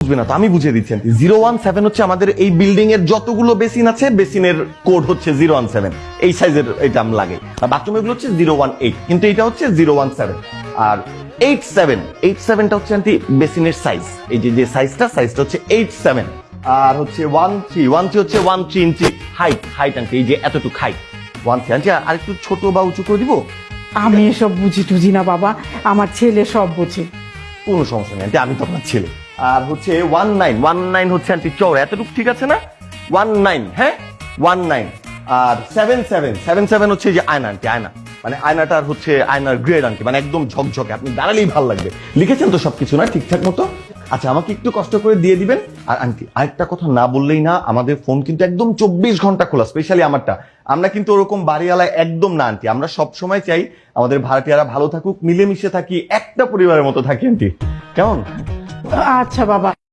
বুঝবে না তো আমি বুঝিয়ে দিচ্ছি জিরো ওয়ান সেভেন হচ্ছে আমাদের এই বিল্ডিং এর যতগুলো বেসিন আছে বেসিনের কোড হচ্ছে জিরো ওয়ান সেভেন। এই সাইজের এটা আমি বাথরুম এগুলো হচ্ছে জিরো ওয়ান এইট কিন্তু এটা হচ্ছে জিরো ওয়ান সেভেন। আর এইট সেভেন এইট সেভেনটা হচ্ছে আন্টি বেসিনের সাইজ এই যে যে সাইজটা সাইজটা হচ্ছে এইট সেভেন। আর হচ্ছে ওয়ান থ্রি ওয়ান থ্রি হচ্ছে one three inch height height aunty এই যে এতটুকু হাইট ওয়ান থ্রি আন্টি আর একটু ছোট বা উঁচু করে দিব? আমি এসব বুঝি টুঝি না বাবা আমার ছেলে সব বুঝে। কোনো সমস্যা নেই আন্টি আমি তো আপনার ছেলে। আর হচ্ছে ওয়ান নাইন ওয়ান নাইন হচ্ছে আন্টি চৌড়া এতটুকু ঠিক আছে না? ওয়ান নাইন হ্যাঁ? ওয়ান নাইন আর সেভেন সেভেন সেভেন সেভেন হচ্ছে যে আয়না আন্টি আয়না। মানে আয়নাটার হচ্ছে আয়নার গ্রেড আন্টি মানে একদম ঝকঝকে, আপনি দাঁড়ালেই ভালো লাগবে। লিখেছেন তো সবকিছু, না? ঠিকঠাক মতো? আচ্ছা আমাকে একটু কষ্ট করে দিয়ে দিবেন। আর আন্টি আরেকটা কথা না বললেই না, আমাদের ফোন কিন্তু একদম চব্বিশ ঘণ্টা খোলা স্পেশালি আমারটা। আমরা কিন্তু ওরকম বাড়িওয়ালা একদম না আন্টি আমরা সব সময় চাই আমাদের ভাড়াটিয়ারা ভালো থাকুক, মিলেমিশে থাকি, একটা পরিবারের মতো থাকি আন্টি কেমন? আচ্ছা বাবা।